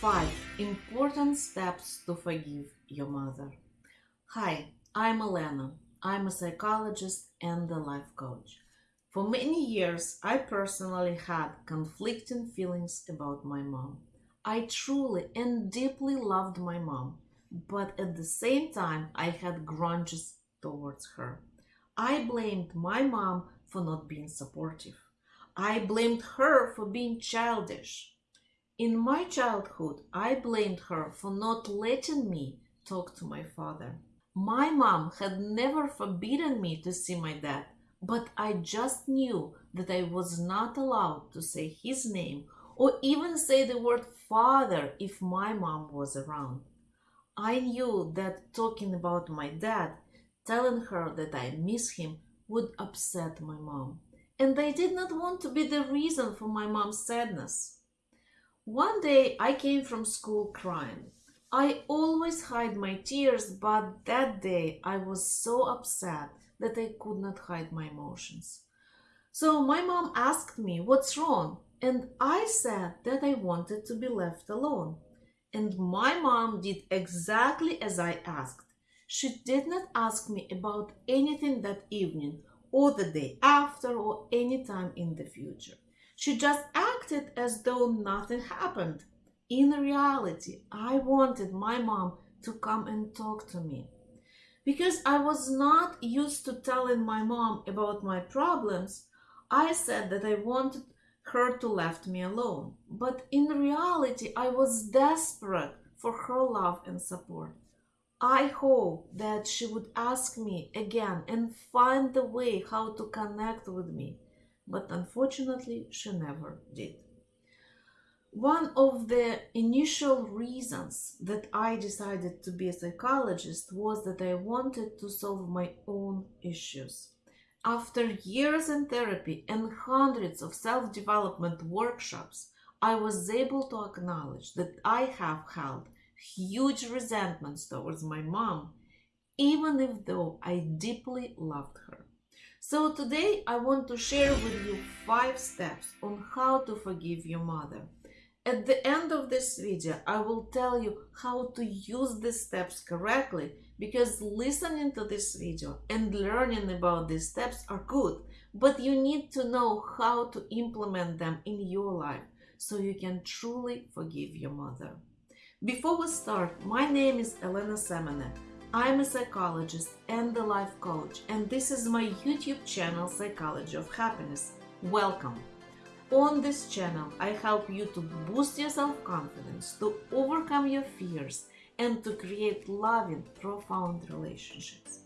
5 Important Steps to Forgive Your Mother. Hi, I'm Elena. I'm a psychologist and a life coach. For many years, I personally had conflicting feelings about my mom. I truly and deeply loved my mom, but at the same time, I had grudges towards her. I blamed my mom for not being supportive. I blamed her for being childish. In my childhood, I blamed her for not letting me talk to my father. My mom had never forbidden me to see my dad, but I just knew that I was not allowed to say his name or even say the word father if my mom was around. I knew that talking about my dad, telling her that I miss him, would upset my mom, and I did not want to be the reason for my mom's sadness. One day I came from school crying. I always hide my tears, but that day I was so upset that I could not hide my emotions. So my mom asked me, What's wrong? And I said that I wanted to be left alone. And my mom did exactly as I asked. She did not ask me about anything that evening, or the day after, or any time in the future. She just acted as though nothing happened. In reality, I wanted my mom to come and talk to me. Because I was not used to telling my mom about my problems, I said that I wanted her to left me alone. But in reality, I was desperate for her love and support. I hope that she would ask me again and find the way how to connect with me but unfortunately she never did. One of the initial reasons that I decided to be a psychologist was that I wanted to solve my own issues. After years in therapy and hundreds of self development workshops, I was able to acknowledge that I have held huge resentments towards my mom, even if though I deeply loved her. So today I want to share with you five steps on how to forgive your mother. At the end of this video, I will tell you how to use these steps correctly because listening to this video and learning about these steps are good, but you need to know how to implement them in your life so you can truly forgive your mother. Before we start, my name is Elena Semenek. I'm a psychologist and a life coach, and this is my YouTube channel, Psychology of Happiness. Welcome! On this channel, I help you to boost your self confidence, to overcome your fears, and to create loving, profound relationships.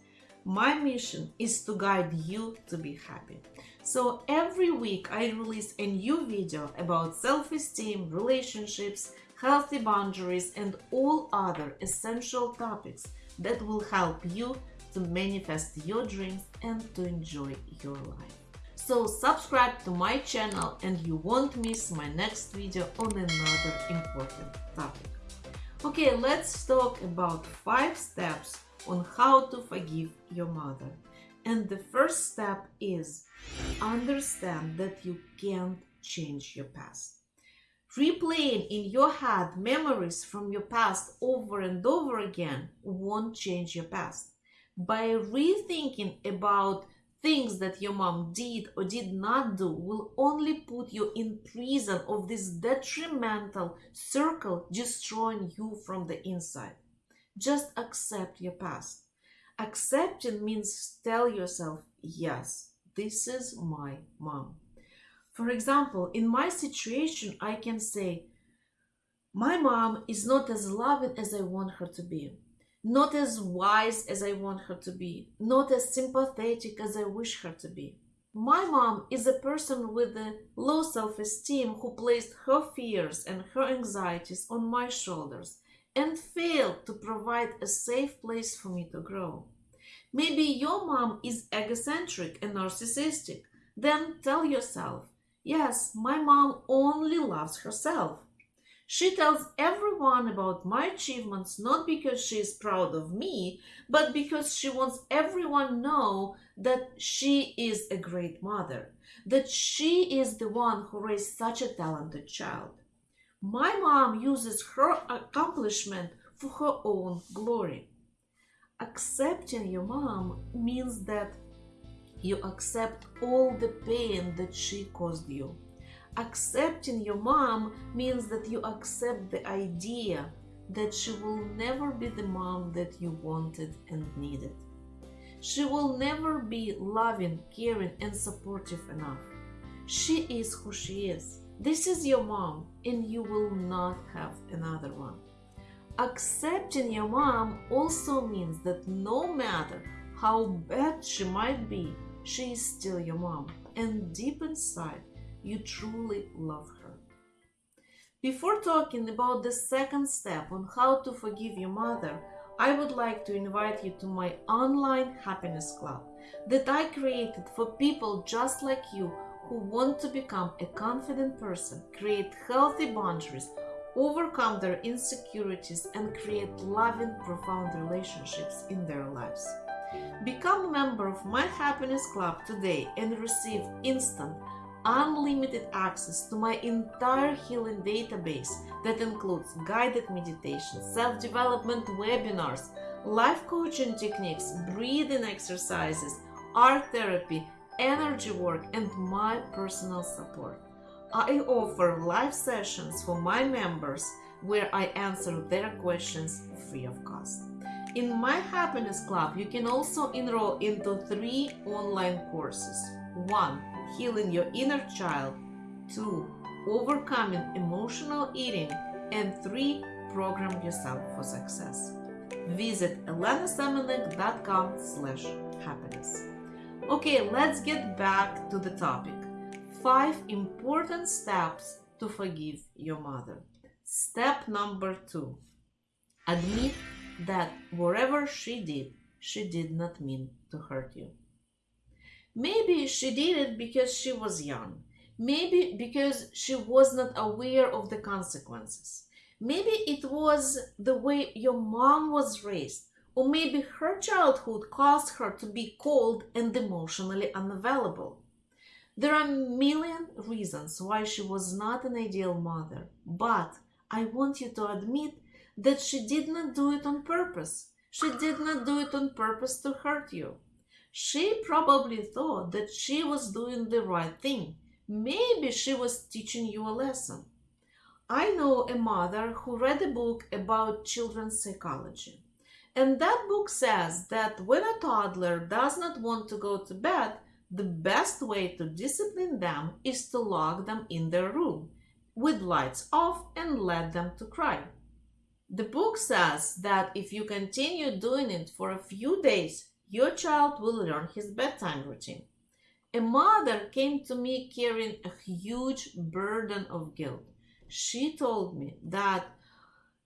My mission is to guide you to be happy. So every week, I release a new video about self esteem, relationships, healthy boundaries, and all other essential topics that will help you to manifest your dreams and to enjoy your life. So subscribe to my channel and you won't miss my next video on another important topic. Okay, let's talk about five steps on how to forgive your mother. And the first step is understand that you can't change your past. Replaying in your head memories from your past over and over again won't change your past. By rethinking about things that your mom did or did not do will only put you in prison of this detrimental circle destroying you from the inside. Just accept your past. Accepting means tell yourself, yes, this is my mom. For example, in my situation, I can say, my mom is not as loving as I want her to be, not as wise as I want her to be, not as sympathetic as I wish her to be. My mom is a person with a low self esteem who placed her fears and her anxieties on my shoulders and failed to provide a safe place for me to grow. Maybe your mom is egocentric and narcissistic. Then tell yourself, Yes, my mom only loves herself. She tells everyone about my achievements not because she is proud of me, but because she wants everyone know that she is a great mother, that she is the one who raised such a talented child. My mom uses her accomplishment for her own glory. Accepting your mom means that you accept all the pain that she caused you. Accepting your mom means that you accept the idea that she will never be the mom that you wanted and needed. She will never be loving, caring, and supportive enough. She is who she is. This is your mom, and you will not have another one. Accepting your mom also means that no matter how bad she might be, she is still your mom, and deep inside, you truly love her. Before talking about the second step on how to forgive your mother, I would like to invite you to my online happiness club that I created for people just like you who want to become a confident person, create healthy boundaries, overcome their insecurities, and create loving, profound relationships in their lives. Become a member of my happiness club today and receive instant unlimited access to my entire healing database that includes guided meditations, self development webinars, life coaching techniques, breathing exercises, art therapy, energy work, and my personal support. I offer live sessions for my members where I answer their questions free of cost. In my Happiness Club, you can also enroll into three online courses. One, healing your inner child, two, overcoming emotional eating, and three, program yourself for success. Visit elenasemenek.com slash happiness. Okay, let's get back to the topic. Five important steps to forgive your mother. Step number two. Admit that whatever she did, she did not mean to hurt you. Maybe she did it because she was young. Maybe because she was not aware of the consequences. Maybe it was the way your mom was raised. Or maybe her childhood caused her to be cold and emotionally unavailable. There are a million reasons why she was not an ideal mother, but I want you to admit that she did not do it on purpose. She did not do it on purpose to hurt you. She probably thought that she was doing the right thing. Maybe she was teaching you a lesson. I know a mother who read a book about children's psychology. And that book says that when a toddler does not want to go to bed, the best way to discipline them is to lock them in their room with lights off and let them to cry. The book says that if you continue doing it for a few days, your child will learn his bedtime routine. A mother came to me carrying a huge burden of guilt. She told me that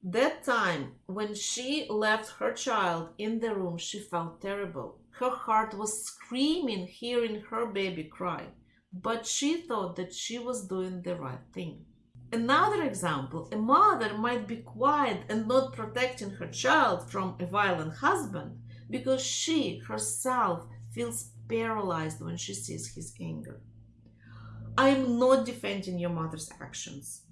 that time when she left her child in the room, she felt terrible. Her heart was screaming hearing her baby cry, but she thought that she was doing the right thing. Another example a mother might be quiet and not protecting her child from a violent husband because she herself feels paralyzed when she sees his anger. I am not defending your mother's actions.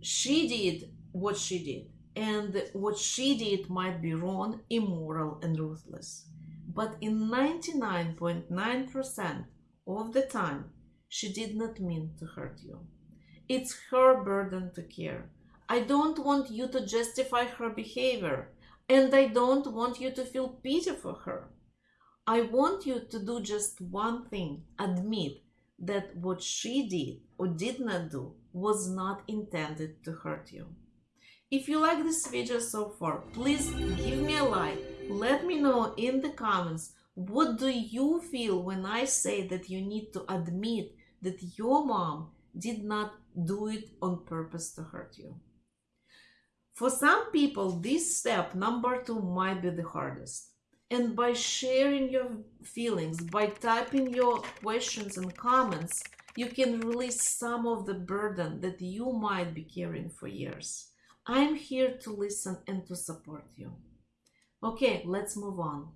She did what she did, and what she did might be wrong, immoral, and ruthless. But in 99.9% of the time, she did not mean to hurt you. It's her burden to care. I don't want you to justify her behavior. And I don't want you to feel pity for her. I want you to do just one thing admit that what she did or did not do was not intended to hurt you. If you like this video so far, please give me a like. Let me know in the comments what do you feel when I say that you need to admit that your mom did not do it on purpose to hurt you. For some people, this step, number two, might be the hardest. And by sharing your feelings, by typing your questions and comments, you can release some of the burden that you might be carrying for years. I'm here to listen and to support you. Okay, let's move on.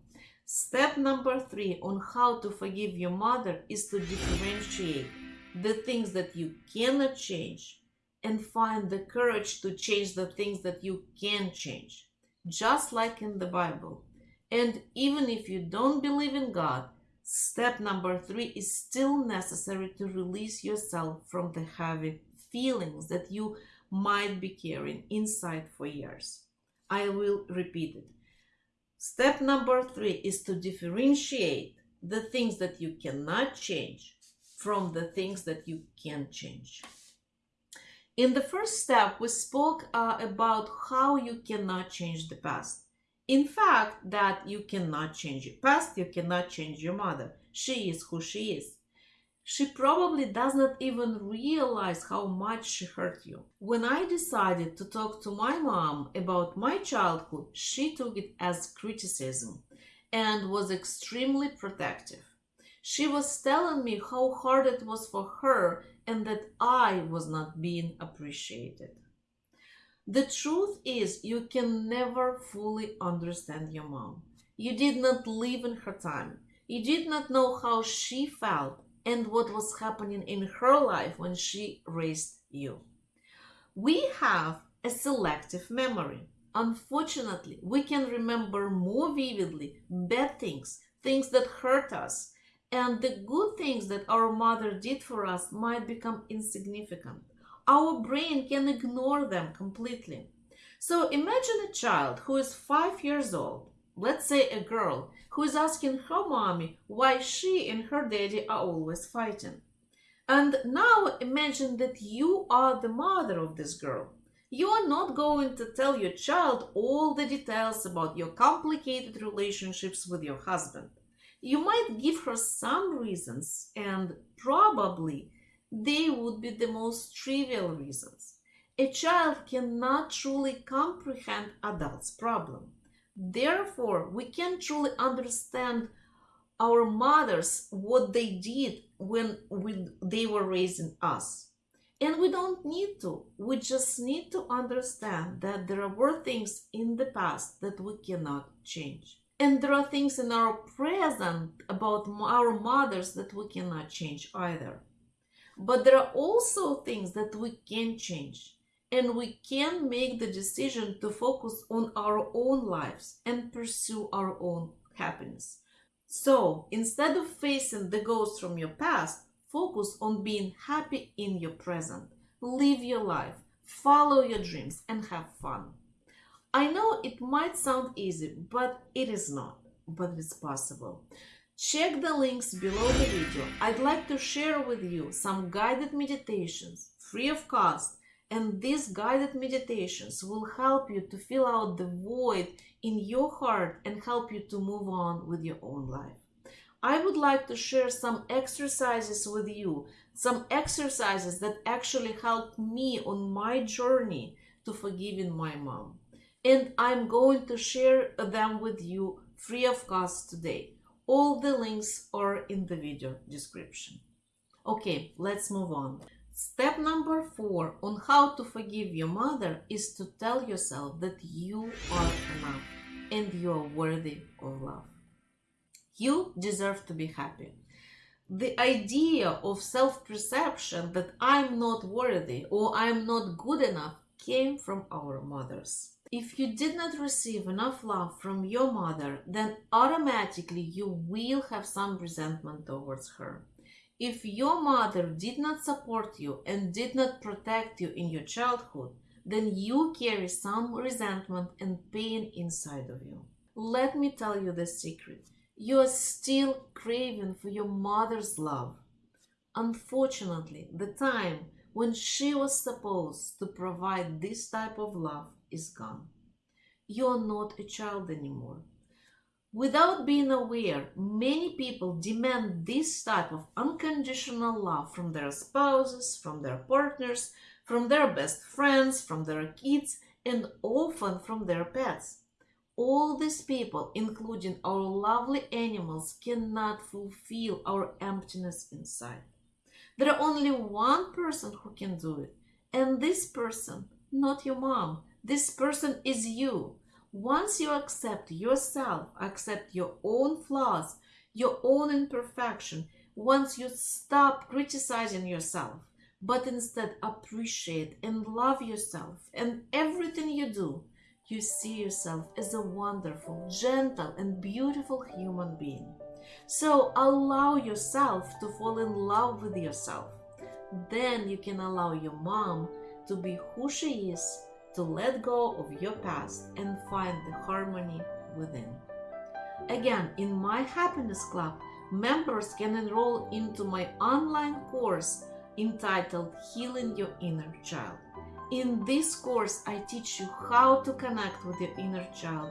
Step number three on how to forgive your mother is to differentiate the things that you cannot change and find the courage to change the things that you can change, just like in the Bible. And even if you don't believe in God, step number three is still necessary to release yourself from the heavy feelings that you might be carrying inside for years. I will repeat it. Step number three is to differentiate the things that you cannot change from the things that you can change. In the first step, we spoke uh, about how you cannot change the past. In fact, that you cannot change your past, you cannot change your mother. She is who she is. She probably does not even realize how much she hurt you. When I decided to talk to my mom about my childhood, she took it as criticism and was extremely protective. She was telling me how hard it was for her and that I was not being appreciated. The truth is, you can never fully understand your mom. You did not live in her time. You did not know how she felt and what was happening in her life when she raised you. We have a selective memory. Unfortunately, we can remember more vividly bad things, things that hurt us, and the good things that our mother did for us might become insignificant. Our brain can ignore them completely. So imagine a child who is five years old, let's say a girl, who is asking her mommy why she and her daddy are always fighting. And now imagine that you are the mother of this girl. You are not going to tell your child all the details about your complicated relationships with your husband. You might give her some reasons, and probably they would be the most trivial reasons. A child cannot truly comprehend adults' problem. Therefore, we can truly understand our mothers, what they did when we, they were raising us. And we don't need to. We just need to understand that there were things in the past that we cannot change. And there are things in our present about our mothers that we cannot change either. But there are also things that we can change and we can make the decision to focus on our own lives and pursue our own happiness. So instead of facing the ghosts from your past, focus on being happy in your present. Live your life, follow your dreams, and have fun. I know it might sound easy, but it is not, but it's possible. Check the links below the video. I'd like to share with you some guided meditations free of cost and these guided meditations will help you to fill out the void in your heart and help you to move on with your own life. I would like to share some exercises with you, some exercises that actually helped me on my journey to forgiving my mom. And I'm going to share them with you free of cost today. All the links are in the video description. Okay, let's move on. Step number four on how to forgive your mother is to tell yourself that you are enough and you are worthy of love. You deserve to be happy. The idea of self perception that I'm not worthy or I'm not good enough came from our mothers. If you did not receive enough love from your mother, then automatically you will have some resentment towards her. If your mother did not support you and did not protect you in your childhood, then you carry some resentment and pain inside of you. Let me tell you the secret. You are still craving for your mother's love. Unfortunately, the time when she was supposed to provide this type of love is gone. You are not a child anymore. Without being aware, many people demand this type of unconditional love from their spouses, from their partners, from their best friends, from their kids, and often from their pets. All these people, including our lovely animals, cannot fulfill our emptiness inside. There are only one person who can do it, and this person, not your mom, this person is you. Once you accept yourself, accept your own flaws, your own imperfection, once you stop criticizing yourself, but instead appreciate and love yourself and everything you do, you see yourself as a wonderful, gentle, and beautiful human being. So allow yourself to fall in love with yourself. Then you can allow your mom to be who she is, to let go of your past and find the harmony within. Again, in my Happiness Club, members can enroll into my online course entitled Healing Your Inner Child. In this course, I teach you how to connect with your inner child,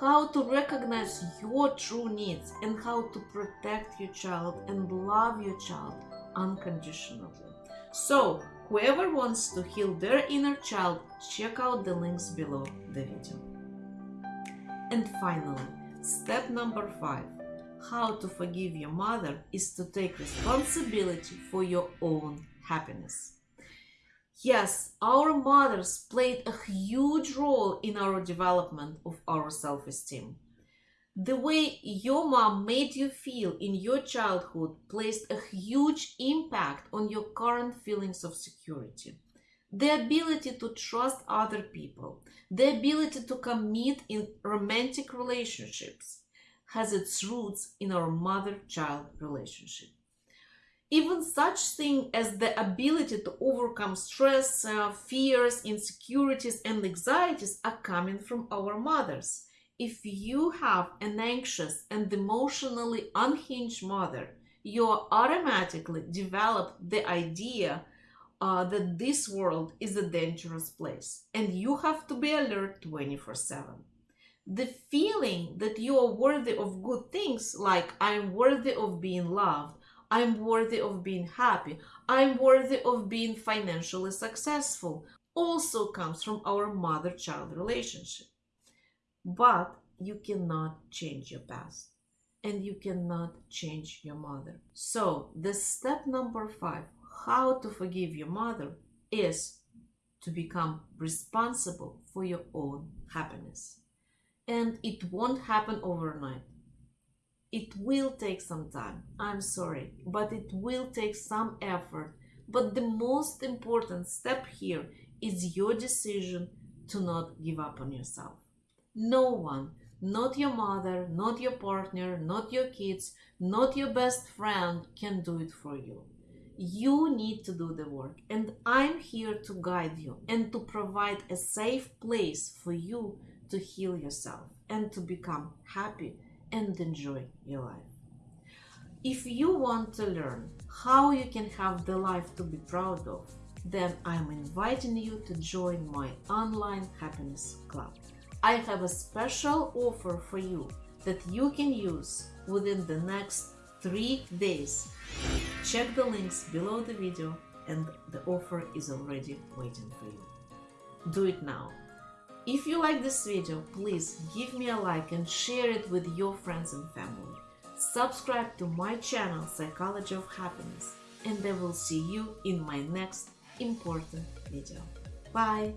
how to recognize your true needs, and how to protect your child and love your child unconditionally. So, whoever wants to heal their inner child, check out the links below the video. And finally, step number five how to forgive your mother is to take responsibility for your own happiness. Yes, our mothers played a huge role in our development of our self esteem. The way your mom made you feel in your childhood placed a huge impact on your current feelings of security. The ability to trust other people, the ability to commit in romantic relationships has its roots in our mother-child relationship. Even such thing as the ability to overcome stress, uh, fears, insecurities, and anxieties are coming from our mothers if you have an anxious and emotionally unhinged mother, you automatically develop the idea uh, that this world is a dangerous place and you have to be alert 24 7. The feeling that you are worthy of good things, like I'm worthy of being loved, I'm worthy of being happy, I'm worthy of being financially successful, also comes from our mother child relationship. But you cannot change your past and you cannot change your mother. So, the step number five how to forgive your mother is to become responsible for your own happiness. And it won't happen overnight. It will take some time. I'm sorry, but it will take some effort. But the most important step here is your decision to not give up on yourself. No one, not your mother, not your partner, not your kids, not your best friend can do it for you. You need to do the work, and I'm here to guide you and to provide a safe place for you to heal yourself and to become happy and enjoy your life. If you want to learn how you can have the life to be proud of, then I'm inviting you to join my online happiness club. I have a special offer for you that you can use within the next three days. Check the links below the video and the offer is already waiting for you. Do it now. If you like this video, please give me a like and share it with your friends and family. Subscribe to my channel Psychology of Happiness and I will see you in my next important video. Bye!